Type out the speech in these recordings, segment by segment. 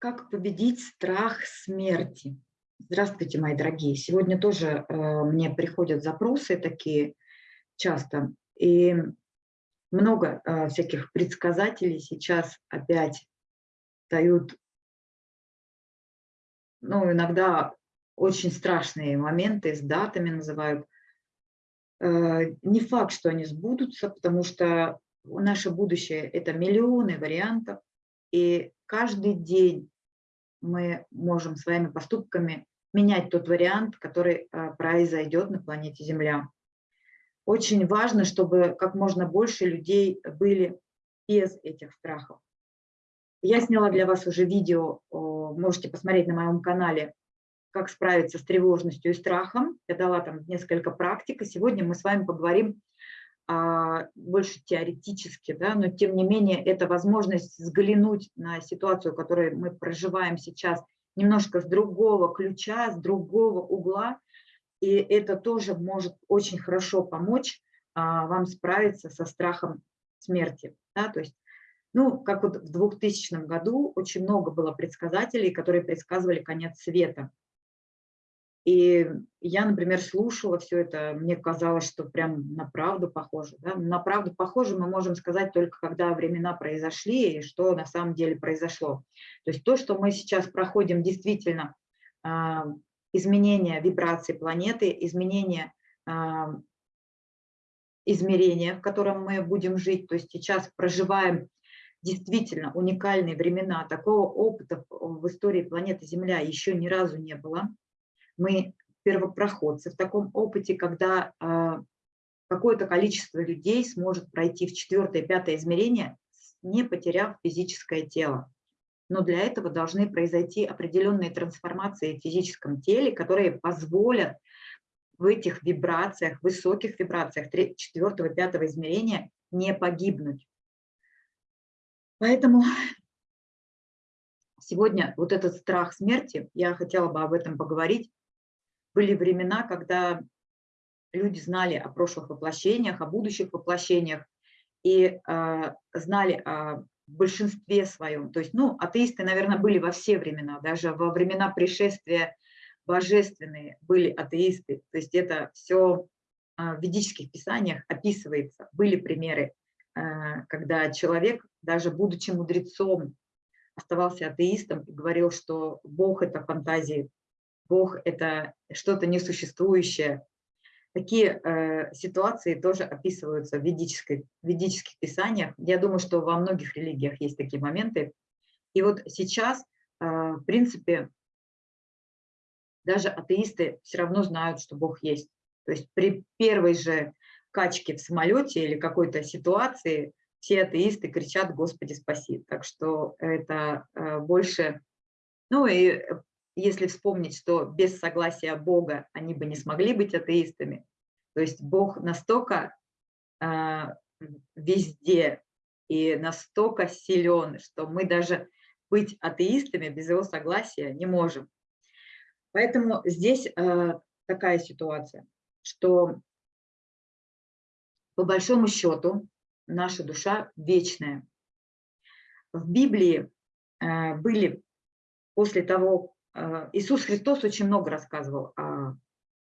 Как победить страх смерти? Здравствуйте, мои дорогие. Сегодня тоже э, мне приходят запросы такие часто. И много э, всяких предсказателей сейчас опять дают, ну, иногда очень страшные моменты, с датами называют. Э, не факт, что они сбудутся, потому что наше будущее – это миллионы вариантов, и каждый день мы можем своими поступками менять тот вариант, который э, произойдет на планете Земля. Очень важно, чтобы как можно больше людей были без этих страхов. Я сняла для вас уже видео, можете посмотреть на моем канале, как справиться с тревожностью и страхом. Я дала там несколько практик, и сегодня мы с вами поговорим больше теоретически, да, но тем не менее это возможность взглянуть на ситуацию, которую мы проживаем сейчас, немножко с другого ключа, с другого угла, и это тоже может очень хорошо помочь а, вам справиться со страхом смерти. Да, то есть, ну, как вот в 2000 году очень много было предсказателей, которые предсказывали конец света. И я, например, слушала все это, мне казалось, что прям на правду похоже. Да? На правду похоже мы можем сказать только, когда времена произошли и что на самом деле произошло. То есть то, что мы сейчас проходим, действительно а, изменение вибрации планеты, изменение а, измерения, в котором мы будем жить. То есть сейчас проживаем действительно уникальные времена. Такого опыта в истории планеты Земля еще ни разу не было мы первопроходцы в таком опыте, когда а, какое-то количество людей сможет пройти в четвертое, пятое измерение, не потеряв физическое тело. Но для этого должны произойти определенные трансформации в физическом теле, которые позволят в этих вибрациях, высоких вибрациях четвертого, пятого измерения не погибнуть. Поэтому сегодня вот этот страх смерти, я хотела бы об этом поговорить, были времена, когда люди знали о прошлых воплощениях, о будущих воплощениях и э, знали о большинстве своем. То есть, ну, атеисты, наверное, были во все времена, даже во времена пришествия божественные были атеисты. То есть это все э, в ведических писаниях описывается. Были примеры, э, когда человек, даже будучи мудрецом, оставался атеистом и говорил, что Бог – это фантазии Бог – это что-то несуществующее. Такие э, ситуации тоже описываются в, ведической, в ведических писаниях. Я думаю, что во многих религиях есть такие моменты. И вот сейчас, э, в принципе, даже атеисты все равно знают, что Бог есть. То есть при первой же качке в самолете или какой-то ситуации все атеисты кричат «Господи, спаси!». Так что это э, больше... Ну и если вспомнить, что без согласия Бога они бы не смогли быть атеистами, то есть Бог настолько э, везде и настолько силен, что мы даже быть атеистами без его согласия не можем. Поэтому здесь э, такая ситуация, что по большому счету наша душа вечная. В Библии э, были после того, Иисус Христос очень много рассказывал о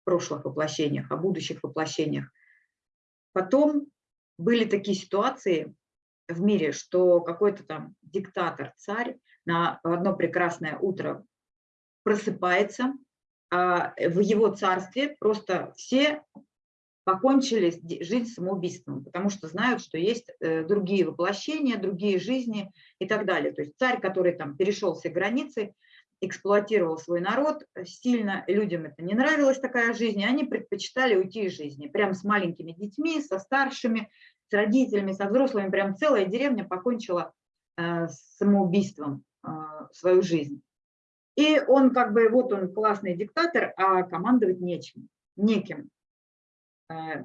прошлых воплощениях, о будущих воплощениях. Потом были такие ситуации в мире, что какой-то там диктатор, царь на одно прекрасное утро просыпается, а в его царстве просто все покончили жизнь самоубийством, потому что знают, что есть э, другие воплощения, другие жизни и так далее. То есть царь, который там перешел все границы, эксплуатировал свой народ э, сильно, людям это не нравилась такая жизнь, они предпочитали уйти из жизни, прям с маленькими детьми, со старшими, с родителями, со взрослыми, прям целая деревня покончила э, самоубийством э, свою жизнь. И он как бы, вот он классный диктатор, а командовать нечем, неким. Э,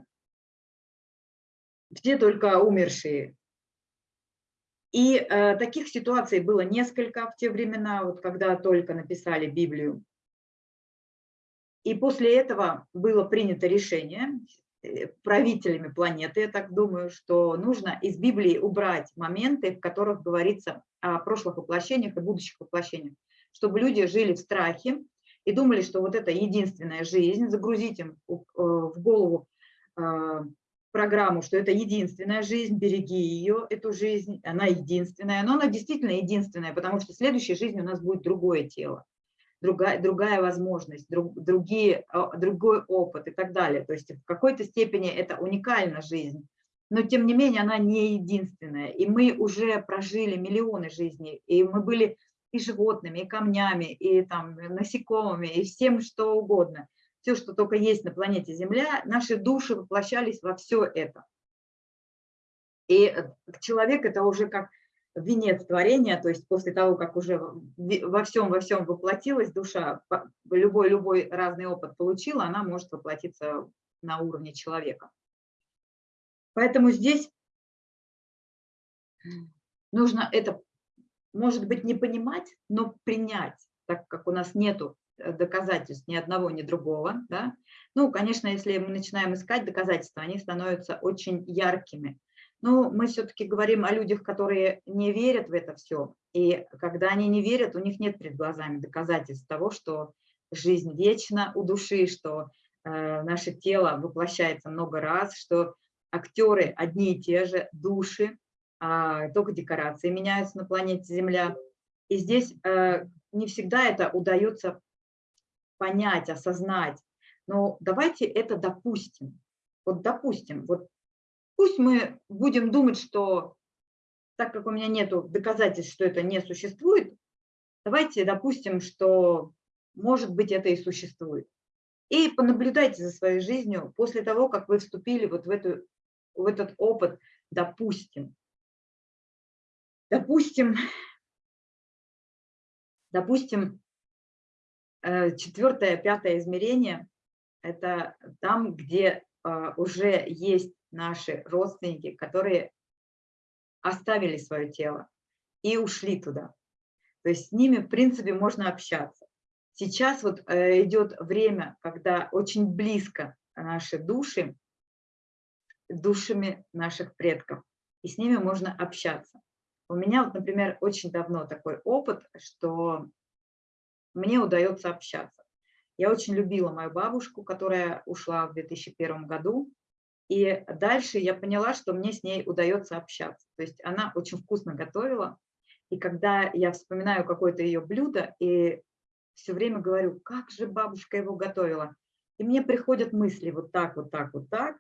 все только умершие и э, таких ситуаций было несколько в те времена, вот когда только написали Библию. И после этого было принято решение, э, правителями планеты, я так думаю, что нужно из Библии убрать моменты, в которых говорится о прошлых воплощениях и будущих воплощениях, чтобы люди жили в страхе и думали, что вот это единственная жизнь, загрузить им в голову программу, что это единственная жизнь, береги ее, эту жизнь, она единственная, но она действительно единственная, потому что в следующей жизни у нас будет другое тело, другая, другая возможность, друг, другие, а, другой опыт и так далее. То есть в какой-то степени это уникальна жизнь, но тем не менее она не единственная. И мы уже прожили миллионы жизней, и мы были и животными, и камнями, и там, насекомыми, и всем что угодно – все, что только есть на планете Земля, наши души воплощались во все это. И э, человек это уже как венец творения, то есть после того, как уже во всем, во всем воплотилась душа, любой, любой разный опыт получила, она может воплотиться на уровне человека. Поэтому здесь нужно это, может быть, не понимать, но принять, так как у нас нету доказательств ни одного, ни другого. Да? Ну, конечно, если мы начинаем искать доказательства, они становятся очень яркими. Но мы все-таки говорим о людях, которые не верят в это все. И когда они не верят, у них нет перед глазами доказательств того, что жизнь вечна у души, что э, наше тело воплощается много раз, что актеры одни и те же, души, э, только декорации меняются на планете Земля. И здесь э, не всегда это удается понять, осознать. Но давайте это допустим. Вот допустим, вот пусть мы будем думать, что так как у меня нет доказательств, что это не существует, давайте допустим, что может быть это и существует. И понаблюдайте за своей жизнью после того, как вы вступили вот в, эту, в этот опыт, допустим. Допустим, допустим, четвертое, пятое измерение – это там, где а, уже есть наши родственники, которые оставили свое тело и ушли туда. То есть с ними, в принципе, можно общаться. Сейчас вот э, идет время, когда очень близко наши души душами наших предков, и с ними можно общаться. У меня, вот, например, очень давно такой опыт, что мне удается общаться. Я очень любила мою бабушку, которая ушла в 2001 году, и дальше я поняла, что мне с ней удается общаться. То есть она очень вкусно готовила, и когда я вспоминаю какое-то ее блюдо, и все время говорю, как же бабушка его готовила, и мне приходят мысли вот так, вот так, вот так,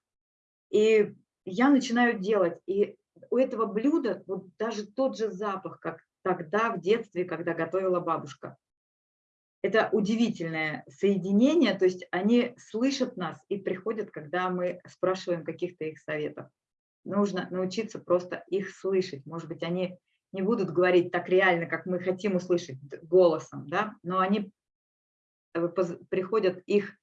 и я начинаю делать, и у этого блюда вот даже тот же запах, как тогда в детстве, когда готовила бабушка это удивительное соединение, то есть они слышат нас и приходят, когда мы спрашиваем каких-то их советов. Нужно научиться просто их слышать. Может быть, они не будут говорить так реально, как мы хотим услышать голосом, да? но они э, приходят, их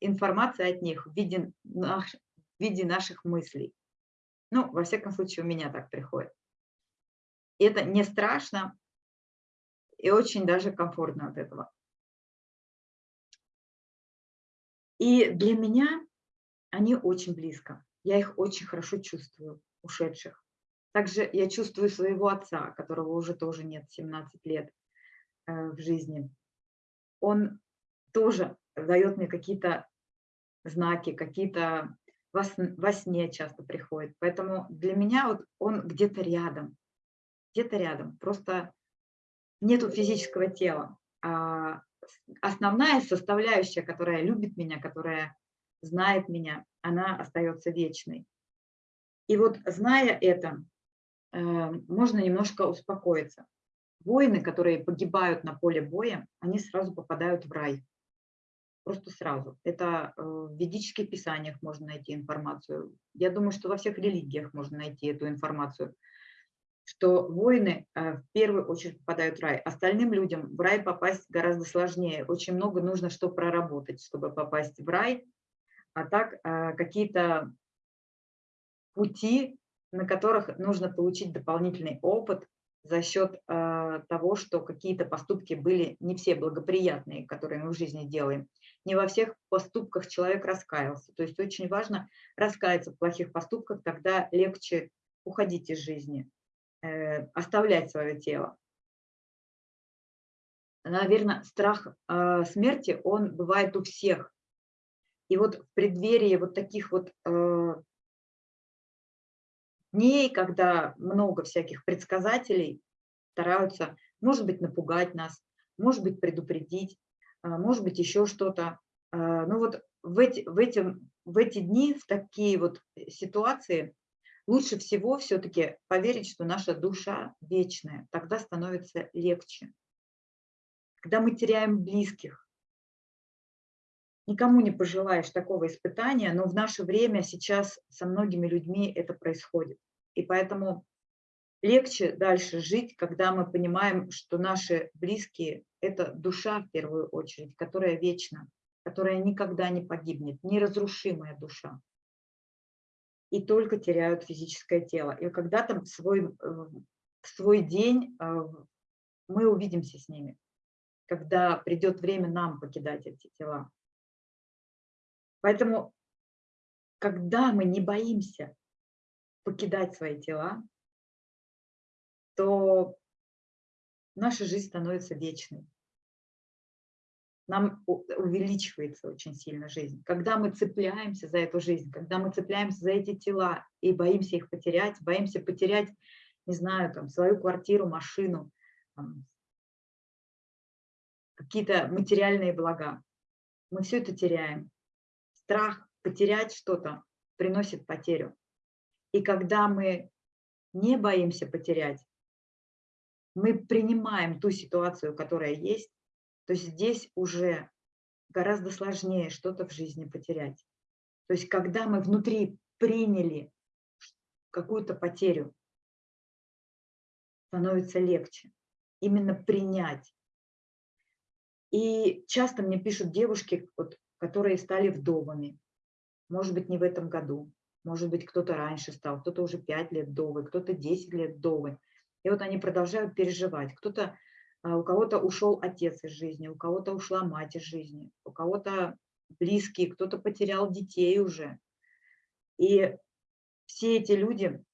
информация от них в виде, наш, в виде наших мыслей. Ну, во всяком случае, у меня так приходит. И это не страшно и очень даже комфортно от этого. И для меня они очень близко. Я их очень хорошо чувствую, ушедших. Также я чувствую своего отца, которого уже тоже нет 17 лет э, в жизни. Он тоже дает мне какие-то знаки, какие-то во, во сне часто приходит. Поэтому для меня вот он где-то рядом, где-то рядом. Просто нету физического тела, а основная составляющая, которая любит меня, которая знает меня, она остается вечной. И вот зная это, э, можно немножко успокоиться. Воины, которые погибают на поле боя, они сразу попадают в рай. Просто сразу. Это э, в ведических писаниях можно найти информацию. Я думаю, что во всех религиях можно найти эту информацию что воины э, в первую очередь попадают в рай. Остальным людям в рай попасть гораздо сложнее. Очень много нужно что проработать, чтобы попасть в рай. А так э, какие-то пути, на которых нужно получить дополнительный опыт за счет э, того, что какие-то поступки были не все благоприятные, которые мы в жизни делаем. не во всех поступках человек раскаялся. То есть очень важно раскаяться в плохих поступках, тогда легче уходить из жизни, оставлять свое тело. Наверное, страх э, смерти, он бывает у всех. И вот в преддверии вот таких вот э, дней, когда много всяких предсказателей стараются, может быть, напугать нас, может быть, предупредить, может быть, еще что-то. Ну вот в эти, в, эти, в эти дни, в такие вот ситуации, лучше всего все-таки поверить, что наша душа вечная. Тогда становится легче. Когда мы теряем близких, никому не пожелаешь такого испытания, но в наше время сейчас со многими людьми это происходит. И поэтому легче дальше жить, когда мы понимаем, что наши близкие – это душа в первую очередь, которая вечна, которая никогда не погибнет, неразрушимая душа. И только теряют физическое тело. И когда-то в свой, в свой день э, мы увидимся с ними, когда придет время нам покидать эти тела. Поэтому, когда мы не боимся покидать свои тела, то наша жизнь становится вечной. Нам увеличивается очень сильно жизнь. Когда мы цепляемся за эту жизнь, когда мы цепляемся за эти тела и боимся их потерять, боимся потерять, не знаю, там, свою квартиру, машину, какие-то материальные блага, мы все это теряем. Страх потерять что-то приносит потерю. И когда мы не боимся потерять, мы принимаем ту ситуацию, которая есть, то есть здесь уже гораздо сложнее что-то в жизни потерять. То есть когда мы внутри приняли какую-то потерю, становится легче именно принять. И часто мне пишут девушки, вот, которые стали вдовами, может быть, не в этом году, может быть, кто-то раньше стал, кто-то уже 5 лет вдовы, кто-то 10 лет вдовы. И вот они продолжают переживать. Кто-то, у кого-то ушел отец из жизни, у кого-то ушла мать из жизни, у кого-то близкие, кто-то потерял детей уже. И все эти люди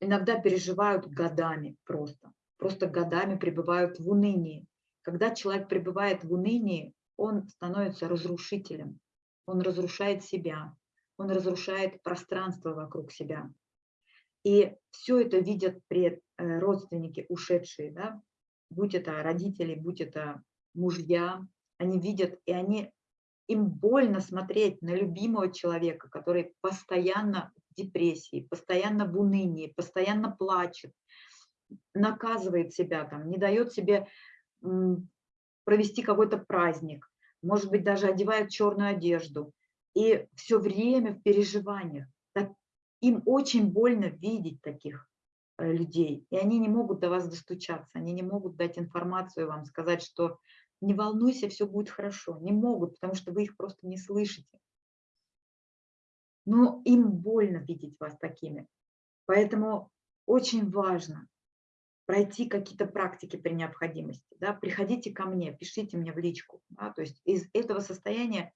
иногда переживают годами просто, просто годами пребывают в унынии. Когда человек пребывает в унынии, он становится разрушителем, он разрушает себя, он разрушает пространство вокруг себя. И все это видят пред, э, родственники ушедшие, да? будь это родители, будь это мужья, они видят, и они, им больно смотреть на любимого человека, который постоянно в депрессии, постоянно в унынии, постоянно плачет, наказывает себя, там, не дает себе провести какой-то праздник, может быть, даже одевает черную одежду, и все время в переживаниях им очень больно видеть таких э, людей, и они не могут до вас достучаться, они не могут дать информацию вам, сказать, что не волнуйся, все будет хорошо. Не могут, потому что вы их просто не слышите. Но им больно видеть вас такими. Поэтому очень важно пройти какие-то практики при необходимости. Да? Приходите ко мне, пишите мне в личку. Да? То есть из этого состояния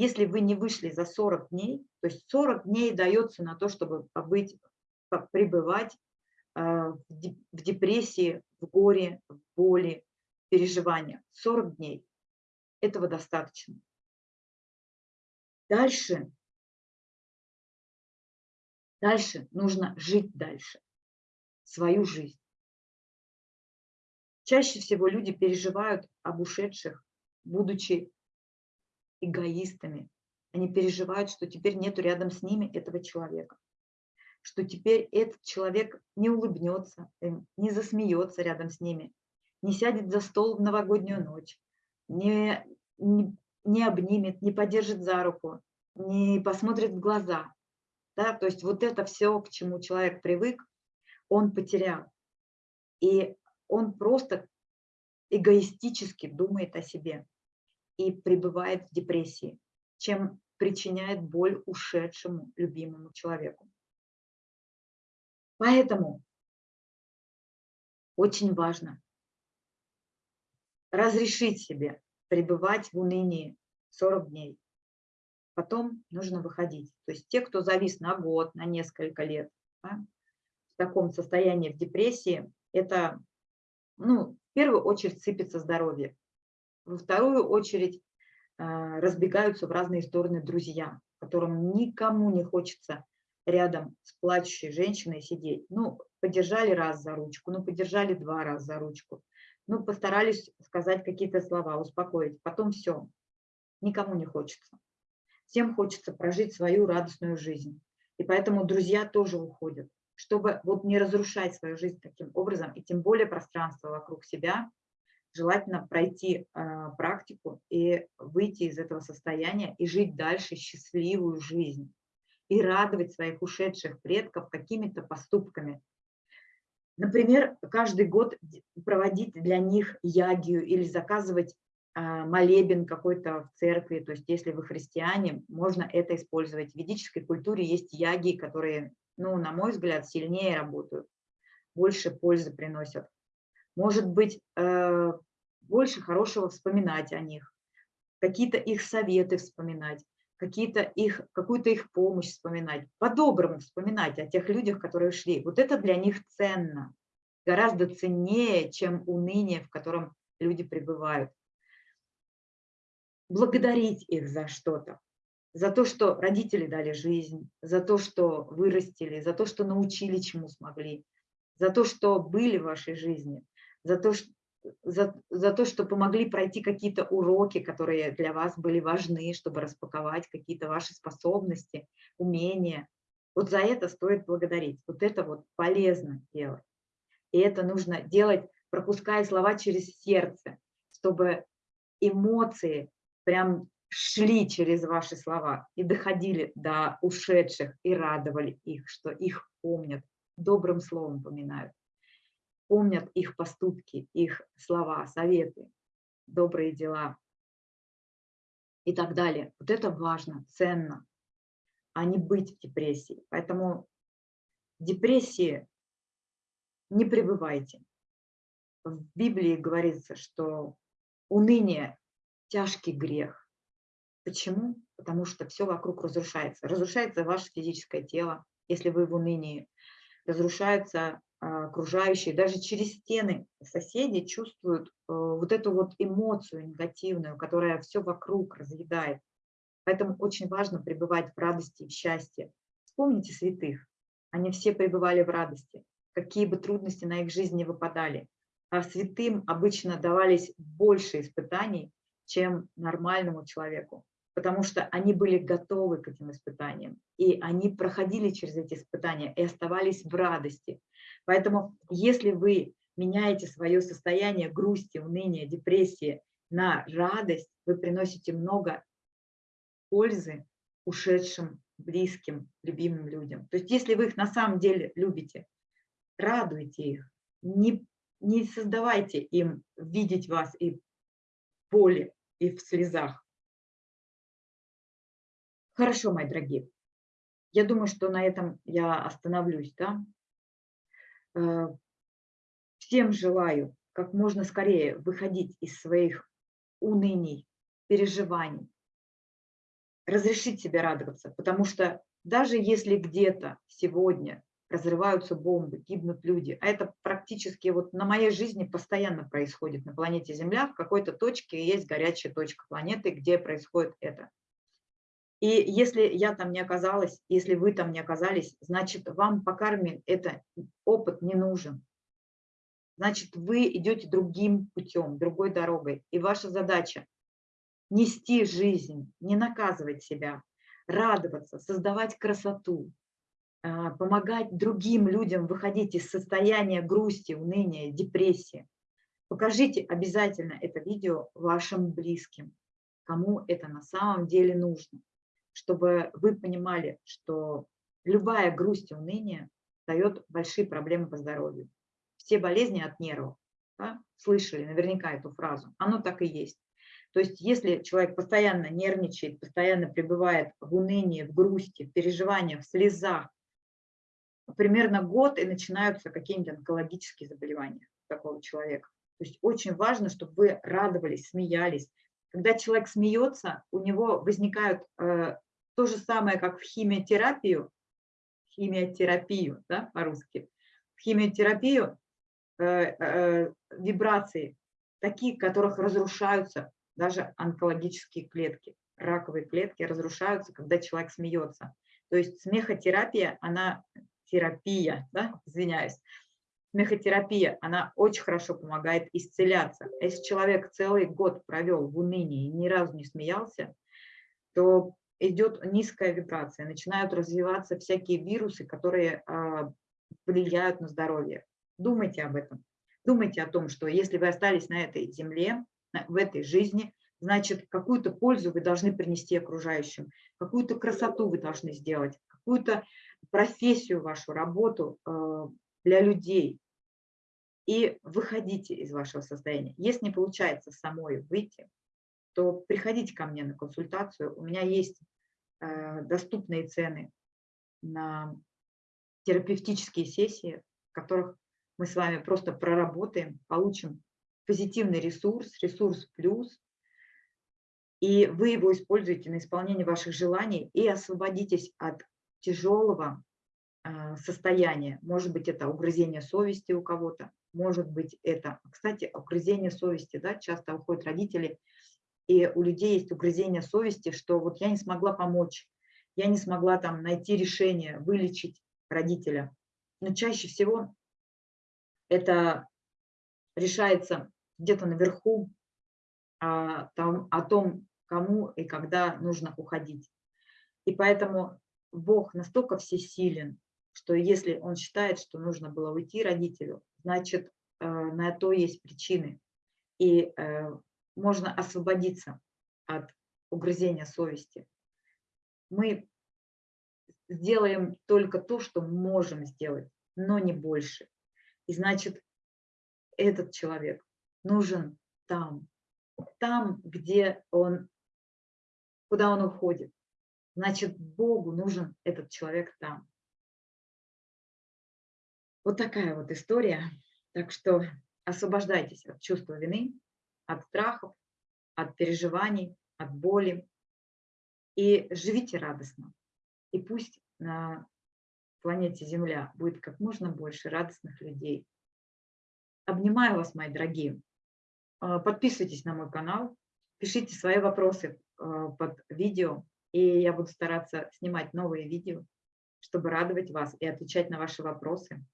если вы не вышли за 40 дней, то есть 40 дней дается на то, чтобы побыть, пребывать а, в депрессии, в горе, в боли, переживаниях. 40 дней. Этого достаточно. Дальше, дальше нужно жить дальше, свою жизнь. Чаще всего люди переживают об ушедших, будучи эгоистами. Они переживают, что теперь нету рядом с ними этого человека, что теперь этот человек не улыбнется, не засмеется рядом с ними, не сядет за стол в новогоднюю ночь, не, не, не обнимет, не подержит за руку, не посмотрит в глаза. Да? То есть вот это все, к чему человек привык, он потерял. И он просто эгоистически думает о себе и пребывает в депрессии, чем причиняет боль ушедшему любимому человеку. Поэтому очень важно разрешить себе пребывать в унынии 40 дней. Потом нужно выходить. То есть те, кто завис на год, на несколько лет, да, в таком состоянии, в депрессии, это, ну, в первую очередь сыпется здоровье. Во вторую очередь э, разбегаются в разные стороны друзья, которым никому не хочется рядом с плачущей женщиной сидеть. Ну, подержали раз за ручку, ну, подержали два раза за ручку, ну, постарались сказать какие-то слова, успокоить. Потом все, никому не хочется. Всем хочется прожить свою радостную жизнь. И поэтому друзья тоже уходят, чтобы вот не разрушать свою жизнь таким образом, и тем более пространство вокруг себя, желательно пройти э, практику и выйти из этого состояния и жить дальше счастливую жизнь и радовать своих ушедших предков какими-то поступками. Например, каждый год проводить для них ягию или заказывать а, молебен какой-то в церкви, то есть если вы христиане, можно это использовать. В ведической культуре есть яги, которые, ну, на мой взгляд, сильнее работают, больше пользы приносят. Может быть, э, больше хорошего вспоминать о них, какие-то их советы вспоминать какие-то их, какую-то их помощь вспоминать, по-доброму вспоминать о тех людях, которые ушли. Вот это для них ценно, гораздо ценнее, чем уныние, в котором люди пребывают. Благодарить их за что-то, за то, что родители дали жизнь, за то, что вырастили, за то, что научили, чему смогли, за то, что были в вашей жизни, за то, что за, за то, что помогли пройти какие-то уроки, которые для вас были важны, чтобы распаковать какие-то ваши способности, умения. Вот за это стоит благодарить. Вот это вот полезно делать. И это нужно делать, пропуская слова через сердце, чтобы эмоции прям шли через ваши слова и доходили до ушедших и радовали их, что их помнят, добрым словом поминают помнят их поступки, их слова, советы, добрые дела и так далее. Вот это важно, ценно, а не быть в депрессии. Поэтому в депрессии не пребывайте. В Библии говорится, что уныние – тяжкий грех. Почему? Потому что все вокруг разрушается. Разрушается ваше физическое тело, если вы в унынии. Разрушается окружающие, даже через стены соседи чувствуют э, вот эту вот эмоцию негативную, которая все вокруг разъедает. Поэтому очень важно пребывать в радости и в счастье. Вспомните святых. Они все пребывали в радости, какие бы трудности на их жизни выпадали. А святым обычно давались больше испытаний, чем нормальному человеку, потому что они были готовы к этим испытаниям, и они проходили через эти испытания и оставались в радости, Поэтому если вы меняете свое состояние грусти, уныния, депрессии на радость, вы приносите много пользы ушедшим, близким, любимым людям. То есть если вы их на самом деле любите, радуйте их, не, не создавайте им видеть вас и в боли, и в слезах. Хорошо, мои дорогие. Я думаю, что на этом я остановлюсь. Да? Э, всем желаю как можно скорее выходить из своих уныний, переживаний, разрешить себе радоваться, потому что даже если где-то сегодня разрываются бомбы, гибнут люди, а это практически вот на моей жизни постоянно происходит на планете Земля, в какой-то точке есть горячая точка планеты, где происходит это. И если я там не оказалась, если вы там не оказались, значит, вам по карме это опыт не нужен. Значит, вы идете другим путем, другой дорогой. И ваша задача – нести жизнь, не наказывать себя, радоваться, создавать красоту, а, помогать другим людям выходить из состояния грусти, уныния, депрессии. Покажите обязательно это видео вашим близким, кому это на самом деле нужно чтобы вы понимали, что любая грусть и уныние дает большие проблемы по здоровью. Все болезни от нервов. Да? Слышали наверняка эту фразу. Оно так и есть. То есть если человек постоянно нервничает, постоянно пребывает в унынии, в грусти, в переживаниях, в слезах, примерно год и начинаются какие-нибудь онкологические заболевания такого человека. То есть очень важно, чтобы вы радовались, смеялись, Когда человек смеется, у него возникают э, то же самое, как в химиотерапию, химиотерапию, да, по-русски, в химиотерапию э, э, вибрации, такие, которых разрушаются даже онкологические клетки, раковые клетки разрушаются, когда человек смеется. То есть смехотерапия, она терапия, да, извиняюсь, смехотерапия, она очень хорошо помогает исцеляться. Если человек целый год провел в унынии и ни разу не смеялся, то идет низкая вибрация, начинают развиваться всякие вирусы, которые а, влияют на здоровье. Думайте об этом. Думайте о том, что если вы остались на этой земле, в этой жизни, значит, какую-то пользу вы должны принести окружающим, какую-то красоту вы должны сделать, какую-то профессию, вашу работу а, для людей. И выходите из вашего состояния. Если не получается самой выйти, то приходите ко мне на консультацию. У меня есть э, доступные цены на терапевтические сессии, в которых мы с вами просто проработаем, получим позитивный ресурс, ресурс плюс, и вы его используете на исполнение ваших желаний и освободитесь от тяжелого э, состояния. Может быть, это угрызение совести у кого-то, может быть, это, кстати, угрызение совести, да, часто уходят родители, и у людей есть угрызение совести, что вот я не смогла помочь, я не смогла там найти решение, вылечить родителя. Но чаще всего это решается где-то наверху, а, там, о том, кому и когда нужно уходить. И поэтому Бог настолько всесилен, что если он считает, что нужно было уйти родителю, значит, э, на то есть причины. И э, можно освободиться от угрызения совести. Мы сделаем только то, что можем сделать, но не больше. И значит, этот человек нужен там, там, где он, куда он уходит. Значит, Богу нужен этот человек там. Вот такая вот история. Так что освобождайтесь от чувства вины, от страхов, от переживаний, от боли. И живите радостно. И пусть на планете Земля будет как можно больше радостных людей. Обнимаю вас, мои дорогие. А, подписывайтесь на мой канал, пишите свои вопросы а, под видео, и я буду стараться снимать новые видео, чтобы радовать вас и отвечать на ваши вопросы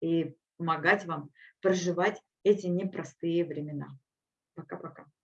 и помогать вам проживать эти непростые времена. para acá, acá.